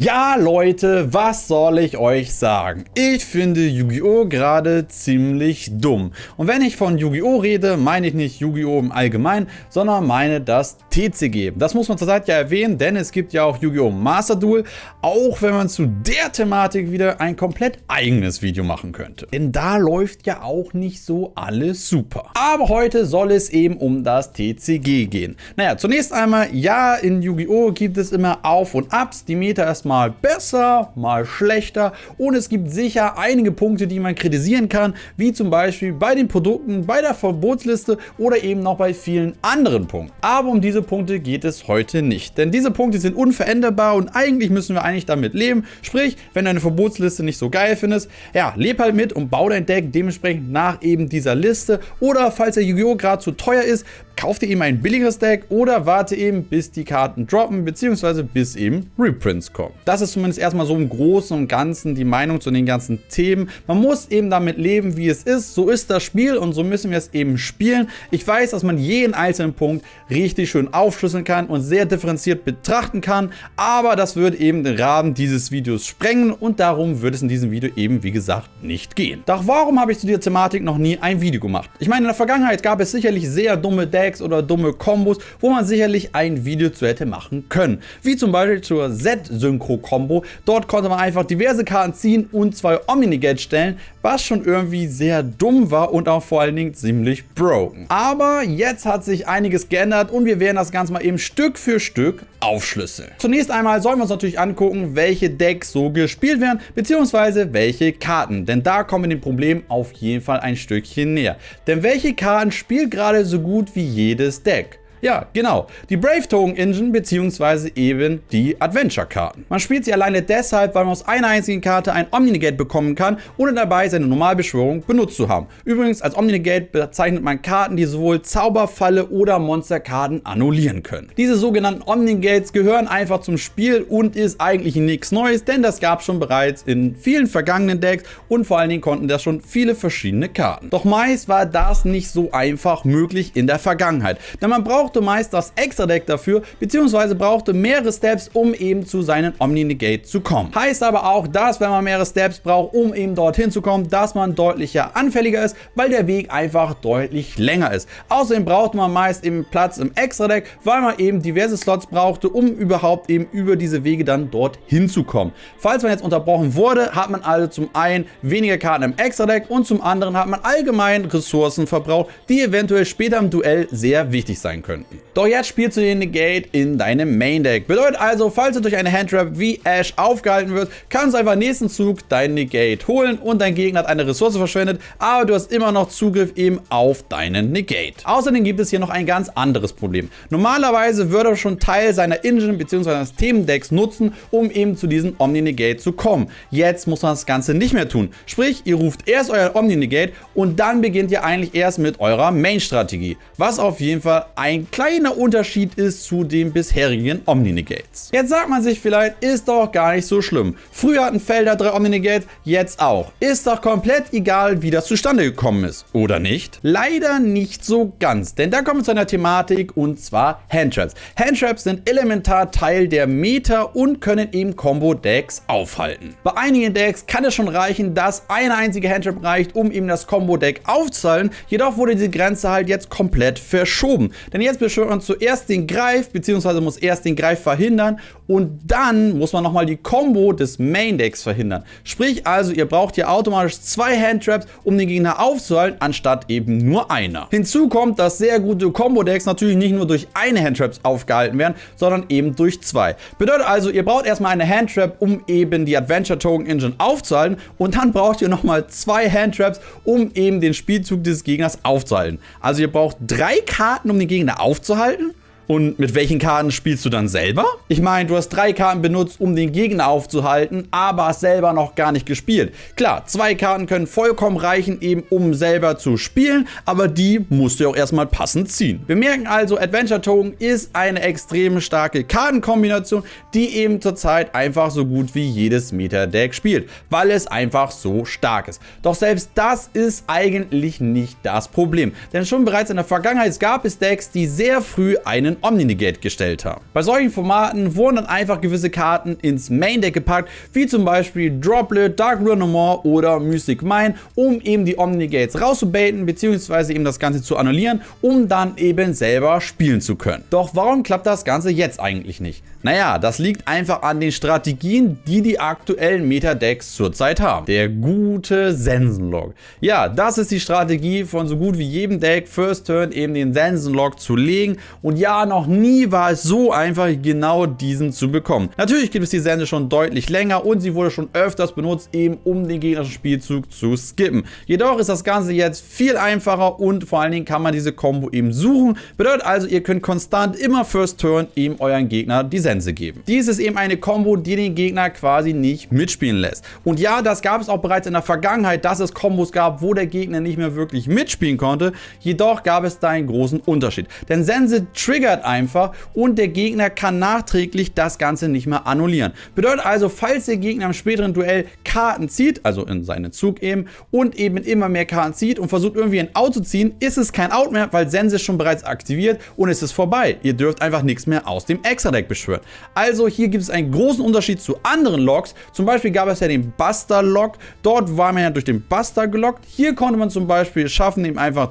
Ja Leute, was soll ich euch sagen? Ich finde Yu-Gi-Oh! gerade ziemlich dumm. Und wenn ich von Yu-Gi-Oh! rede, meine ich nicht Yu-Gi-Oh! im Allgemeinen, sondern meine das TCG. Das muss man zurzeit ja erwähnen, denn es gibt ja auch Yu-Gi-Oh! Master Duel, auch wenn man zu der Thematik wieder ein komplett eigenes Video machen könnte. Denn da läuft ja auch nicht so alles super. Aber heute soll es eben um das TCG gehen. Naja, zunächst einmal, ja, in Yu-Gi-Oh! gibt es immer Auf und Abs, die Meta ist mal besser, mal schlechter und es gibt sicher einige Punkte, die man kritisieren kann, wie zum Beispiel bei den Produkten, bei der Verbotsliste oder eben noch bei vielen anderen Punkten. Aber um diese Punkte geht es heute nicht, denn diese Punkte sind unveränderbar und eigentlich müssen wir eigentlich damit leben. Sprich, wenn du eine Verbotsliste nicht so geil findest, ja, leb halt mit und bau dein Deck dementsprechend nach eben dieser Liste oder falls der Yu-Gi-Oh! gerade zu teuer ist, kauf dir eben ein billigeres Deck oder warte eben bis die Karten droppen bzw. bis eben Reprints kommen. Das ist zumindest erstmal so im Großen und Ganzen die Meinung zu den ganzen Themen. Man muss eben damit leben, wie es ist. So ist das Spiel und so müssen wir es eben spielen. Ich weiß, dass man jeden einzelnen Punkt richtig schön aufschlüsseln kann und sehr differenziert betrachten kann, aber das würde eben den Rahmen dieses Videos sprengen und darum wird es in diesem Video eben, wie gesagt, nicht gehen. Doch warum habe ich zu dieser Thematik noch nie ein Video gemacht? Ich meine, in der Vergangenheit gab es sicherlich sehr dumme Decks oder dumme Kombos, wo man sicherlich ein Video zu hätte machen können. Wie zum Beispiel zur Z-Synchro Combo. Dort konnte man einfach diverse Karten ziehen und zwei Omni-Negate stellen, was schon irgendwie sehr dumm war und auch vor allen Dingen ziemlich broken. Aber jetzt hat sich einiges geändert und wir werden das Ganze mal eben Stück für Stück aufschlüsseln. Zunächst einmal sollen wir uns natürlich angucken, welche Decks so gespielt werden, beziehungsweise welche Karten. Denn da kommen wir dem Problem auf jeden Fall ein Stückchen näher. Denn welche Karten spielt gerade so gut wie jedes Deck? Ja, genau. Die Brave Token Engine bzw. eben die Adventure-Karten. Man spielt sie alleine deshalb, weil man aus einer einzigen Karte ein Omni-Negate bekommen kann, ohne dabei seine Normalbeschwörung benutzt zu haben. Übrigens, als Omni-Negate bezeichnet man Karten, die sowohl Zauberfalle oder Monsterkarten annullieren können. Diese sogenannten Omni-Negates gehören einfach zum Spiel und ist eigentlich nichts Neues, denn das gab es schon bereits in vielen vergangenen Decks und vor allen Dingen konnten das schon viele verschiedene Karten. Doch meist war das nicht so einfach möglich in der Vergangenheit, denn man braucht brauchte meist das Extra-Deck dafür, beziehungsweise brauchte mehrere Steps, um eben zu seinen Omni-Negate zu kommen. Heißt aber auch, dass wenn man mehrere Steps braucht, um eben dorthin zu kommen, dass man deutlicher anfälliger ist, weil der Weg einfach deutlich länger ist. Außerdem braucht man meist eben Platz im Extra-Deck, weil man eben diverse Slots brauchte, um überhaupt eben über diese Wege dann dorthin zu kommen. Falls man jetzt unterbrochen wurde, hat man also zum einen weniger Karten im Extra-Deck und zum anderen hat man allgemein Ressourcen verbraucht, die eventuell später im Duell sehr wichtig sein können könnten. Doch jetzt spielst du den Negate in deinem Main Deck. Bedeutet also, falls du durch eine Handtrap wie Ash aufgehalten wirst, kannst du einfach nächsten Zug deinen Negate holen und dein Gegner hat eine Ressource verschwendet, aber du hast immer noch Zugriff eben auf deinen Negate. Außerdem gibt es hier noch ein ganz anderes Problem. Normalerweise würde er schon Teil seiner Engine bzw. seines Themendecks nutzen, um eben zu diesem Omni-Negate zu kommen. Jetzt muss man das Ganze nicht mehr tun. Sprich, ihr ruft erst euer Omni-Negate und dann beginnt ihr eigentlich erst mit eurer Main-Strategie. Was auf jeden Fall ein kleiner Unterschied ist zu den bisherigen Omni-Negates. Jetzt sagt man sich vielleicht, ist doch gar nicht so schlimm. Früher hatten Felder drei Omni-Negates, jetzt auch. Ist doch komplett egal, wie das zustande gekommen ist, oder nicht? Leider nicht so ganz, denn da kommen wir zu einer Thematik und zwar Handtraps. Handtraps sind elementar Teil der Meta und können eben Combo-Decks aufhalten. Bei einigen Decks kann es schon reichen, dass eine einzige Handtrap reicht, um eben das Combo-Deck aufzuzahlen. Jedoch wurde diese Grenze halt jetzt komplett verschoben. Denn jetzt beschwört man zuerst den Greif, beziehungsweise muss erst den Greif verhindern und dann muss man nochmal die Combo des Main Decks verhindern. Sprich also, ihr braucht hier automatisch zwei Handtraps, um den Gegner aufzuhalten, anstatt eben nur einer. Hinzu kommt, dass sehr gute Combo-Decks natürlich nicht nur durch eine Handtraps aufgehalten werden, sondern eben durch zwei. Bedeutet also, ihr braucht erstmal eine Handtrap, um eben die Adventure Token Engine aufzuhalten und dann braucht ihr nochmal zwei Handtraps, um eben den Spielzug des Gegners aufzuhalten. Also ihr braucht drei Karten, um den Gegner aufzuhalten aufzuhalten? Und mit welchen Karten spielst du dann selber? Ich meine, du hast drei Karten benutzt, um den Gegner aufzuhalten, aber hast selber noch gar nicht gespielt. Klar, zwei Karten können vollkommen reichen, eben um selber zu spielen, aber die musst du auch erstmal passend ziehen. Wir merken also, Adventure Token ist eine extrem starke Kartenkombination, die eben zurzeit einfach so gut wie jedes Meta-Deck spielt, weil es einfach so stark ist. Doch selbst das ist eigentlich nicht das Problem, denn schon bereits in der Vergangenheit gab es Decks, die sehr früh einen Omni-Negate gestellt haben. Bei solchen Formaten wurden dann einfach gewisse Karten ins Main Deck gepackt, wie zum Beispiel Droplet, Dark Runomore oder Mystic Mine, um eben die Omni-Negates rauszubaiten, beziehungsweise eben das Ganze zu annullieren, um dann eben selber spielen zu können. Doch warum klappt das Ganze jetzt eigentlich nicht? Naja, das liegt einfach an den Strategien, die die aktuellen Meta-Decks zurzeit haben. Der gute Sensenlog. Ja, das ist die Strategie von so gut wie jedem Deck, First Turn eben den Sensenlog zu legen. Und ja, noch nie war es so einfach, genau diesen zu bekommen. Natürlich gibt es die Sense schon deutlich länger und sie wurde schon öfters benutzt, eben um den gegnerischen Spielzug zu skippen. Jedoch ist das Ganze jetzt viel einfacher und vor allen Dingen kann man diese Combo eben suchen. Bedeutet also, ihr könnt konstant immer First Turn eben euren Gegner die Sense geben. Dies ist eben eine Combo, die den Gegner quasi nicht mitspielen lässt. Und ja, das gab es auch bereits in der Vergangenheit, dass es Kombos gab, wo der Gegner nicht mehr wirklich mitspielen konnte. Jedoch gab es da einen großen Unterschied. Denn Sense triggert einfach und der Gegner kann nachträglich das Ganze nicht mehr annullieren. Bedeutet also, falls der Gegner im späteren Duell Karten zieht, also in seinen Zug eben, und eben immer mehr Karten zieht und versucht irgendwie ein Out zu ziehen, ist es kein Out mehr, weil Sense schon bereits aktiviert und es ist vorbei. Ihr dürft einfach nichts mehr aus dem Extra-Deck beschwören. Also hier gibt es einen großen Unterschied zu anderen Logs. Zum Beispiel gab es ja den Buster-Log. Dort war man ja durch den Buster gelockt. Hier konnte man zum Beispiel schaffen, ihm einfach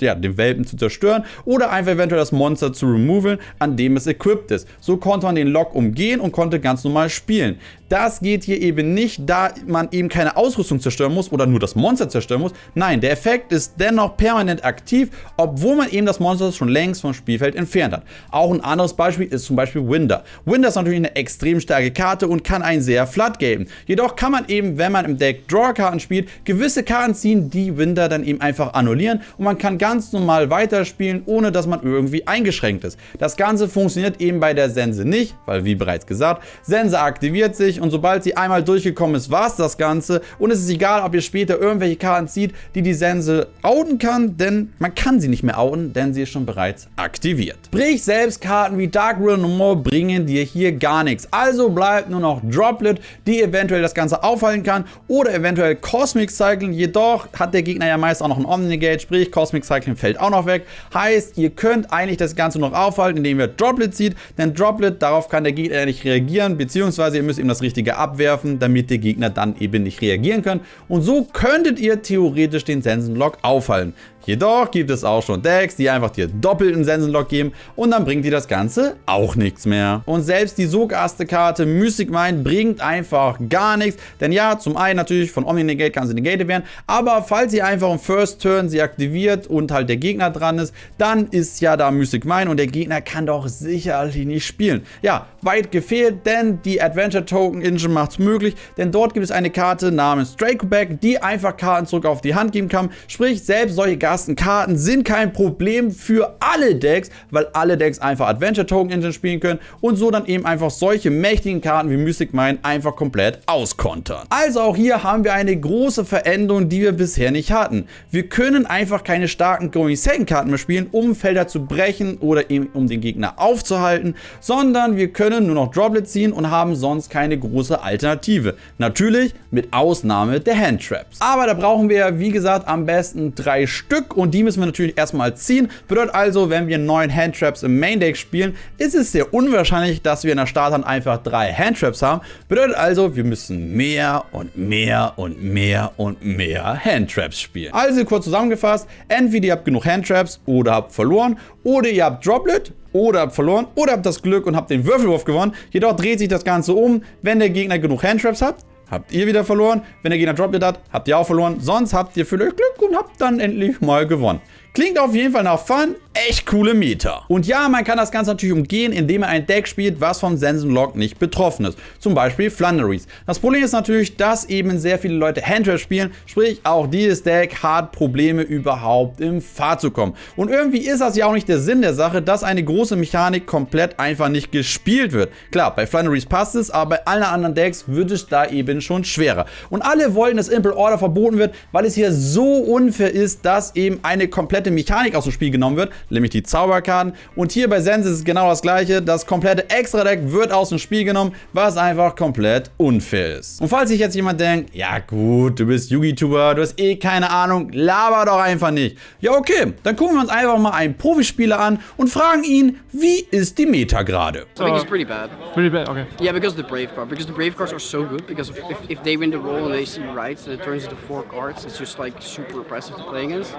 ja, den Welpen zu zerstören oder einfach eventuell das Monster zu removen, an dem es equipped ist. So konnte man den Lock umgehen und konnte ganz normal spielen. Das geht hier eben nicht, da man eben keine Ausrüstung zerstören muss oder nur das Monster zerstören muss. Nein, der Effekt ist dennoch permanent aktiv, obwohl man eben das Monster schon längst vom Spielfeld entfernt hat. Auch ein anderes Beispiel ist zum Beispiel Winder. Winder ist natürlich eine extrem starke Karte und kann einen sehr flat geben. Jedoch kann man eben, wenn man im Deck Draw-Karten spielt, gewisse Karten ziehen, die Winder dann eben einfach annullieren und man kann ganz normal weiterspielen, ohne dass man irgendwie eingeschränkt ist. Das Ganze funktioniert eben bei der Sense nicht, weil wie bereits gesagt, Sense aktiviert sich und sobald sie einmal durchgekommen ist, war es das Ganze und es ist egal, ob ihr später irgendwelche Karten zieht, die die Sense outen kann, denn man kann sie nicht mehr outen, denn sie ist schon bereits aktiviert. Sprich, selbst Karten wie Dark Ruin No More bringen dir hier gar nichts. Also bleibt nur noch Droplet, die eventuell das Ganze aufhalten kann oder eventuell Cosmic Cycling, jedoch hat der Gegner ja meist auch noch ein Omnigate, sprich Cosmic Cycling fällt auch noch weg. Heißt, ihr könnt eigentlich das Ganze noch aufhalten, indem ihr Droplet zieht, denn Droplet, darauf kann der Gegner ja nicht reagieren, beziehungsweise ihr müsst ihm das richtige abwerfen, damit der Gegner dann eben nicht reagieren kann. Und so könntet ihr theoretisch den Sensenlock aufhalten. Jedoch gibt es auch schon Decks, die einfach dir doppelten Sensenlock geben und dann bringt dir das Ganze auch nichts mehr. Und selbst die Sogaste-Karte Mystic Mind bringt einfach gar nichts, denn ja, zum einen natürlich von Omni-Negate kann sie negated werden, aber falls ihr einfach im First Turn sie aktiviert und halt der Gegner dran ist, dann ist ja da Mystic Mind und der Gegner kann doch sicherlich nicht spielen. Ja, weit gefehlt, denn die Adventure Token Engine macht es möglich, denn dort gibt es eine Karte namens Dracoback, die einfach Karten zurück auf die Hand geben kann, sprich selbst solche Gasten ersten Karten sind kein Problem für alle Decks, weil alle Decks einfach Adventure Token Engine spielen können und so dann eben einfach solche mächtigen Karten wie Mystic Mine einfach komplett auskontern. Also auch hier haben wir eine große Veränderung, die wir bisher nicht hatten. Wir können einfach keine starken Going Second Karten mehr spielen, um Felder zu brechen oder eben um den Gegner aufzuhalten, sondern wir können nur noch Droplet ziehen und haben sonst keine große Alternative. Natürlich mit Ausnahme der Hand Traps. Aber da brauchen wir, wie gesagt, am besten drei Stück Stück und die müssen wir natürlich erstmal ziehen. Bedeutet also, wenn wir neun Handtraps im Main Deck spielen, ist es sehr unwahrscheinlich, dass wir in der Starthand einfach drei Handtraps haben. Bedeutet also, wir müssen mehr und mehr und mehr und mehr Handtraps spielen. Also kurz zusammengefasst, entweder ihr habt genug Handtraps oder habt verloren oder ihr habt Droplet oder habt verloren oder habt das Glück und habt den Würfelwurf gewonnen. Jedoch dreht sich das Ganze um, wenn der Gegner genug Handtraps hat habt ihr wieder verloren. Wenn der Gegner Droplet hat, habt ihr auch verloren. Sonst habt ihr vielleicht Glück und habt dann endlich mal gewonnen. Klingt auf jeden Fall nach Fun, echt coole Meter. Und ja, man kann das Ganze natürlich umgehen, indem man ein Deck spielt, was vom Sensenlock nicht betroffen ist. Zum Beispiel Flunderies. Das Problem ist natürlich, dass eben sehr viele Leute Handtrap spielen, sprich auch dieses Deck hat Probleme überhaupt im Fahrt zu kommen. Und irgendwie ist das ja auch nicht der Sinn der Sache, dass eine große Mechanik komplett einfach nicht gespielt wird. Klar, bei Flunderies passt es, aber bei allen anderen Decks wird es da eben schon schwerer. Und alle wollen, dass Impel Order verboten wird, weil es hier so unfair ist, dass eben eine komplette komplette Mechanik aus dem Spiel genommen wird, nämlich die Zauberkarten. Und hier bei Sense ist es genau das gleiche. Das komplette Extra-Deck wird aus dem Spiel genommen, was einfach komplett unfair ist. Und falls sich jetzt jemand denkt, ja gut, du bist Yugi-Tuber, du hast eh keine Ahnung, laber doch einfach nicht. Ja okay, dann gucken wir uns einfach mal einen Profispieler an und fragen ihn, wie ist die Meta gerade? I think it's pretty bad. Pretty bad, okay. Yeah, because the Brave card. Because the Brave cards are so good. Because if, if they win the roll and they see rights and it turns into four cards, it's just like super impressive to play against.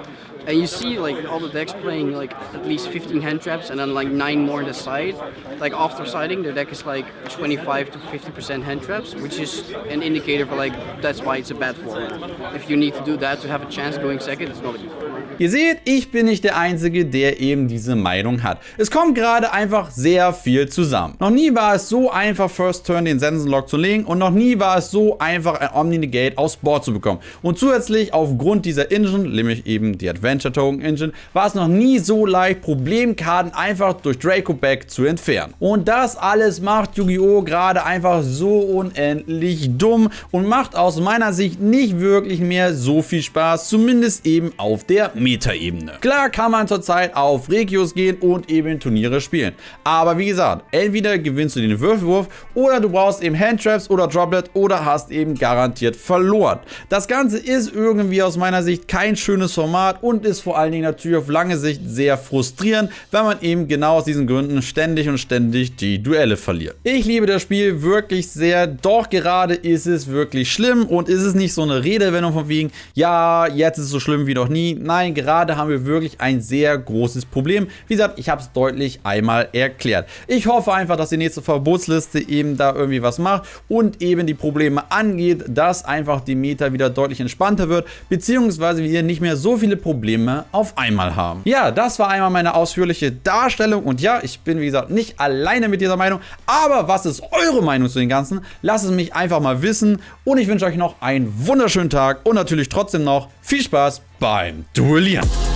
And you see like all the decks playing like at least 15 hand traps and then like nine more on the side. Like after siding, their deck is like 25 to 50% hand traps, which is an indicator for like that's why it's a bad format. If you need to do that to have a chance going second, it's not a good. Ihr seht, ich bin nicht der Einzige, der eben diese Meinung hat. Es kommt gerade einfach sehr viel zusammen. Noch nie war es so einfach, First Turn den Sensenlock zu legen und noch nie war es so einfach, ein Omni-Negate aufs Board zu bekommen. Und zusätzlich, aufgrund dieser Engine, nämlich eben die Adventure Token Engine, war es noch nie so leicht, Problemkarten einfach durch Draco Back zu entfernen. Und das alles macht Yu-Gi-Oh! gerade einfach so unendlich dumm und macht aus meiner Sicht nicht wirklich mehr so viel Spaß, zumindest eben auf der Meta-Ebene. Klar kann man zurzeit auf Regios gehen und eben Turniere spielen. Aber wie gesagt, entweder gewinnst du den Würfelwurf oder du brauchst eben Handtraps oder Droplet oder hast eben garantiert verloren. Das Ganze ist irgendwie aus meiner Sicht kein schönes Format und ist vor allen Dingen natürlich auf lange Sicht sehr frustrierend, weil man eben genau aus diesen Gründen ständig und ständig die Duelle verliert. Ich liebe das Spiel wirklich sehr, doch gerade ist es wirklich schlimm und ist es nicht so eine Redewendung von wegen, ja, jetzt ist es so schlimm wie noch nie. Nein, gerade haben wir wirklich ein sehr großes Problem. Wie gesagt, ich habe es deutlich einmal erklärt. Ich hoffe einfach, dass die nächste Verbotsliste eben da irgendwie was macht und eben die Probleme angeht, dass einfach die Meta wieder deutlich entspannter wird, beziehungsweise wir nicht mehr so viele Probleme auf einmal haben. Ja, das war einmal meine ausführliche Darstellung und ja, ich bin wie gesagt nicht alleine mit dieser Meinung, aber was ist eure Meinung zu den Ganzen? Lasst es mich einfach mal wissen und ich wünsche euch noch einen wunderschönen Tag und natürlich trotzdem noch viel Spaß beim Duellieren.